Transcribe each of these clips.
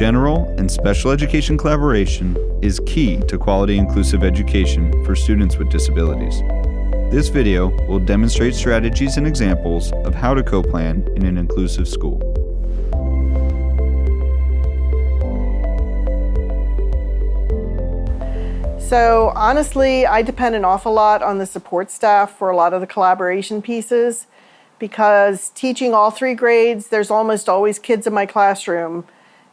General and special education collaboration is key to quality inclusive education for students with disabilities. This video will demonstrate strategies and examples of how to co-plan in an inclusive school. So honestly, I depend an awful lot on the support staff for a lot of the collaboration pieces because teaching all three grades, there's almost always kids in my classroom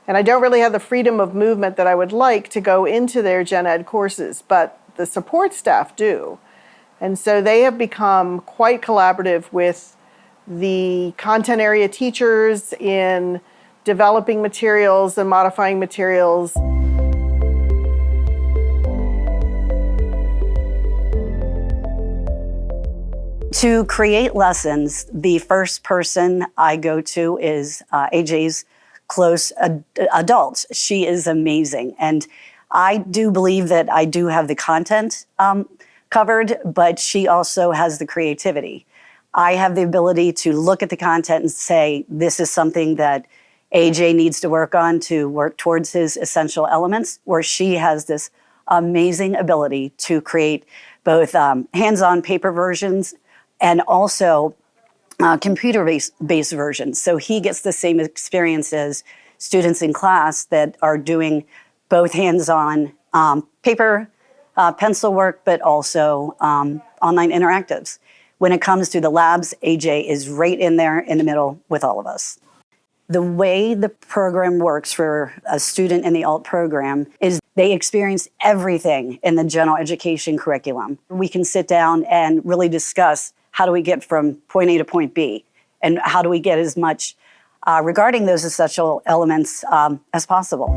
and I don't really have the freedom of movement that I would like to go into their gen ed courses, but the support staff do. And so they have become quite collaborative with the content area teachers in developing materials and modifying materials. To create lessons, the first person I go to is uh, AJ's close ad adult. She is amazing. And I do believe that I do have the content um, covered, but she also has the creativity. I have the ability to look at the content and say, this is something that AJ needs to work on to work towards his essential elements, where she has this amazing ability to create both um, hands-on paper versions and also uh, computer-based based versions. So he gets the same experience as students in class that are doing both hands-on um, paper, uh, pencil work, but also um, online interactives. When it comes to the labs, AJ is right in there in the middle with all of us. The way the program works for a student in the alt program is they experience everything in the general education curriculum. We can sit down and really discuss how do we get from point A to point B? And how do we get as much uh, regarding those essential elements um, as possible?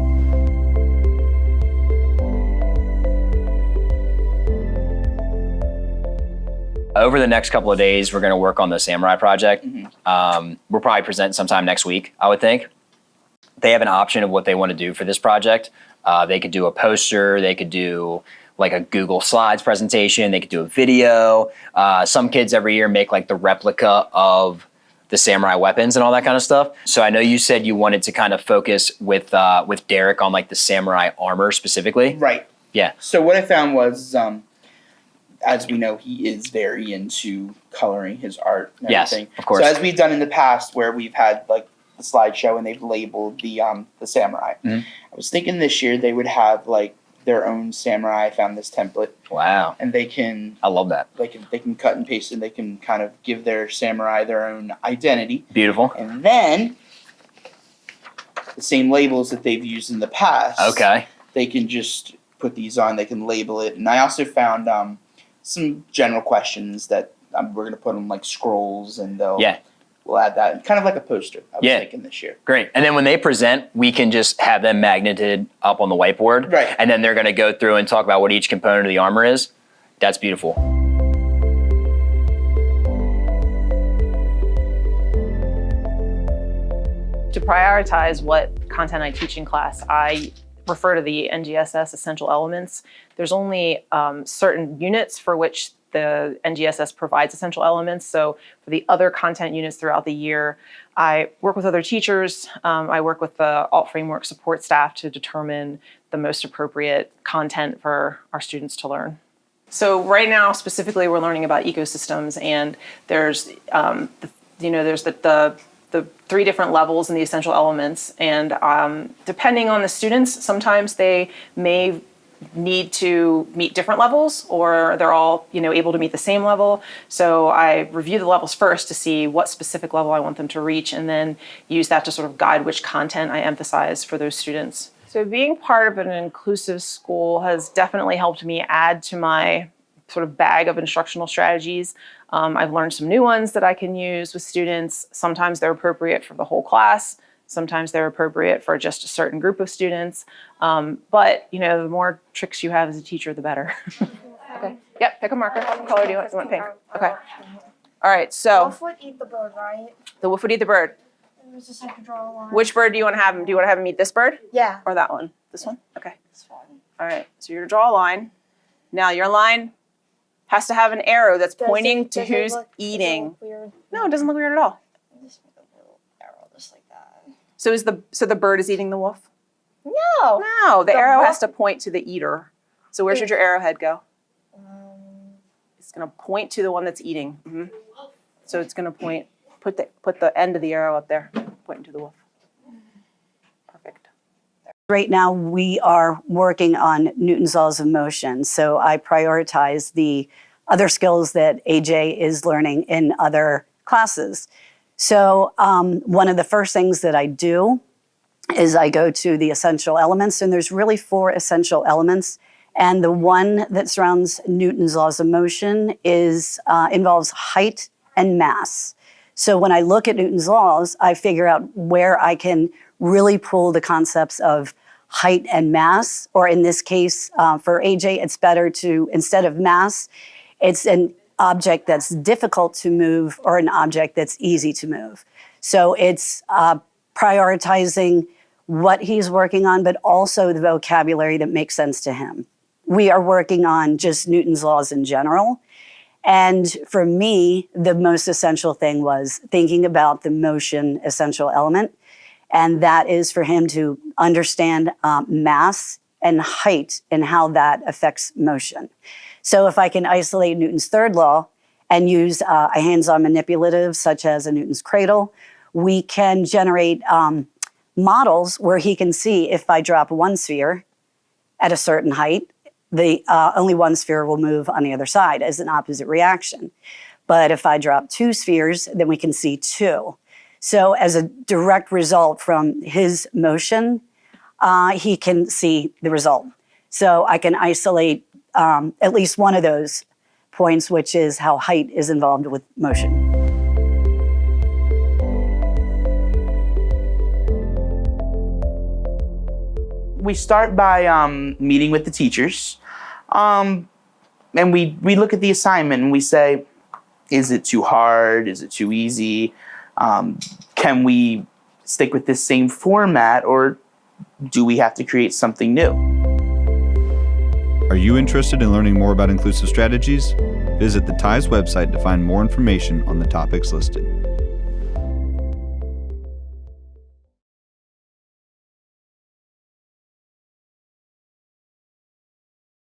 Over the next couple of days, we're going to work on the Samurai project. Mm -hmm. um, we'll probably present sometime next week, I would think. They have an option of what they want to do for this project. Uh, they could do a poster, they could do like a Google Slides presentation. They could do a video. Uh, some kids every year make like the replica of the samurai weapons and all that kind of stuff. So I know you said you wanted to kind of focus with uh, with Derek on like the samurai armor specifically. Right. Yeah. So what I found was, um, as we know, he is very into coloring his art. And yes, everything. of course. So as we've done in the past, where we've had like the slideshow and they've labeled the um, the samurai. Mm -hmm. I was thinking this year they would have like their own samurai. Found this template. Wow. And they can I love that. They can they can cut and paste and they can kind of give their samurai their own identity. Beautiful. And then the same labels that they've used in the past. Okay. They can just put these on, they can label it. And I also found um, some general questions that um, we're going to put on like scrolls and they'll yeah we'll add that kind of like a poster. I was yeah. thinking this year. Great. And then when they present, we can just have them magneted up on the whiteboard. Right. And then they're going to go through and talk about what each component of the armor is. That's beautiful. To prioritize what content I teach in class, I refer to the NGSS essential elements. There's only um, certain units for which the NGSS provides essential elements. So for the other content units throughout the year, I work with other teachers. Um, I work with the Alt Framework support staff to determine the most appropriate content for our students to learn. So right now, specifically, we're learning about ecosystems and there's, um, the, you know, there's the, the the three different levels and the essential elements. And um, depending on the students, sometimes they may need to meet different levels or they're all you know able to meet the same level. So I review the levels first to see what specific level I want them to reach and then use that to sort of guide which content I emphasize for those students. So being part of an inclusive school has definitely helped me add to my sort of bag of instructional strategies. Um, I've learned some new ones that I can use with students. Sometimes they're appropriate for the whole class. Sometimes they're appropriate for just a certain group of students. Um, but, you know, the more tricks you have as a teacher, the better. okay. Yep, pick a marker. What color do you want? You want pink? Okay. All right, so. The wolf would eat the bird, right? The wolf would eat the bird. Which bird do you want to have him? Do you want to have him eat this bird? Yeah. Or that one? This one? Okay. This one. All right, so you're going to draw a line. Now your line has to have an arrow that's does pointing it, to who's look, eating. It no, it doesn't look weird at all. So is the so the bird is eating the wolf? No. No, the, The arrow has to point to the eater. So where should your arrowhead go? It's gonna point to the one that's eating. hmm So it's gonna point. Put the put the end of the arrow up there, pointing to the wolf. Perfect. Right now, we are working on Newton's laws of motion. So I prioritize the other skills that AJ is learning in other classes. So um, one of the first things that I do is I go to the essential elements, and there's really four essential elements. And the one that surrounds Newton's laws of motion is uh, involves height and mass. So when I look at Newton's laws, I figure out where I can really pull the concepts of height and mass, or in this case, uh, for AJ, it's better to, instead of mass, it's an object that's difficult to move or an object that's easy to move. So it's uh, prioritizing what he's working on, but also the vocabulary that makes sense to him. We are working on just Newton's laws in general. And for me, the most essential thing was thinking about the motion essential element. And that is for him to understand um, mass and height and how that affects motion. So if I can isolate Newton's third law and use uh, a hands-on manipulative such as a Newton's cradle, we can generate um, models where he can see if I drop one sphere at a certain height, the uh, only one sphere will move on the other side as an opposite reaction. But if I drop two spheres, then we can see two. So as a direct result from his motion, uh, he can see the result. So I can isolate um, at least one of those points, which is how height is involved with motion. we start by um, meeting with the teachers, um, and we we look at the assignment and we say, is it too hard? Is it too easy? Um, can we stick with this same format, or do we have to create something new? Are you interested in learning more about inclusive strategies? Visit the TIES website to find more information on the topics listed.